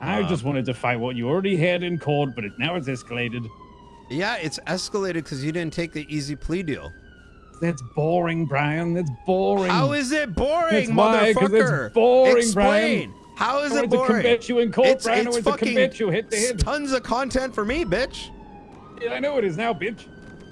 I Um, just wanted to fight what you already had in court, but it, now it's escalated. Yeah, it's escalated because you didn't take the easy plea deal. That's boring, Brian. That's boring. How is it boring, That's why, 'cause it's motherfucker? boring, Explain. Brian. How is it went to boring? convince you in court, it's, Brian. I It's to fucking convince you head to head. tons of content for me, bitch. Yeah, I know it is now, bitch.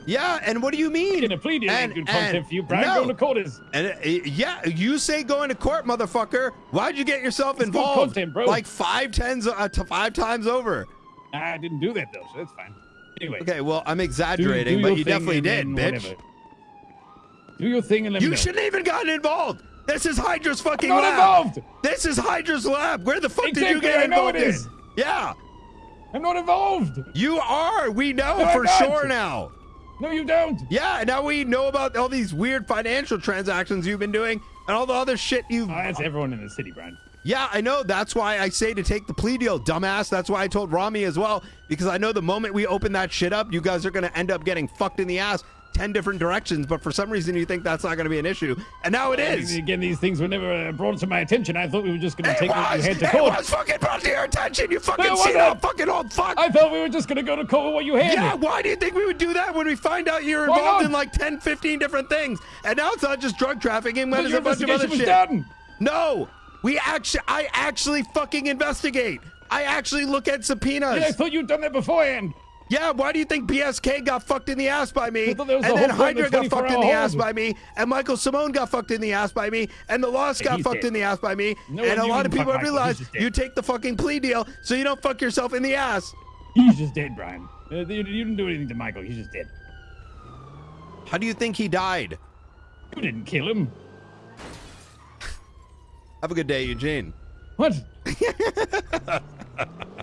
Yeah, and what do you mean? In a plea deal And- and- you, no. To court. And uh, yeah, you say going to court, motherfucker. Why'd you get yourself It's involved? content, bro. Like five tens, uh, to five times over. I didn't do that though, so that's fine. Anyway, Okay, well, I'm exaggerating, do but you definitely did, bitch. whatever. Do your thing and let me You shouldn't even gotten involved. This is Hydra's fucking I'm not lab. involved. This is Hydra's lab. Where the fuck did you Exactly, get I know involved it is. in? Yeah, I'm not involved. you are. We know No, for sure now. No, you don't. Yeah, now we know about all these weird financial transactions you've been doing and all the other shit you've. Oh, that's everyone in the city, Brian. Yeah, I know. That's why I say to take the plea deal, dumbass. That's why I told Rami as well, because I know the moment we open that shit up, you guys are going to end up getting fucked in the ass 10 different directions. But for some reason, you think that's not going to be an issue. And now it is. Again, these things were never uh, brought to my attention. I thought we were just going to take what you was, had to it was fucking brought to your attention. You fucking No, see that fucking old fuck. I thought we were just going to go to court with what you had. yeah, why do you think we would do that when we find out you're involved in like 10, 15 different things? And now it's not just drug trafficking, but it's a bunch of other shit. done. No, we actually, I actually fucking investigate. I actually look at subpoenas. Yeah, I thought you'd done that beforehand. Yeah, why do you think BSK got fucked in the ass by me? I thought that was and then Hydra got fucked in the 24 ass by me, and Michael Simone got fucked in the ass by me, and the Lost got fucked in the ass by me, and a lot of people have realized he's just dead. you take the fucking plea deal so you don't fuck yourself in the ass. He's just dead, Brian. Uh, you, you didn't do anything to Michael. He's just dead. How do you think he died? You didn't kill him. Have a good day, Eugene. What?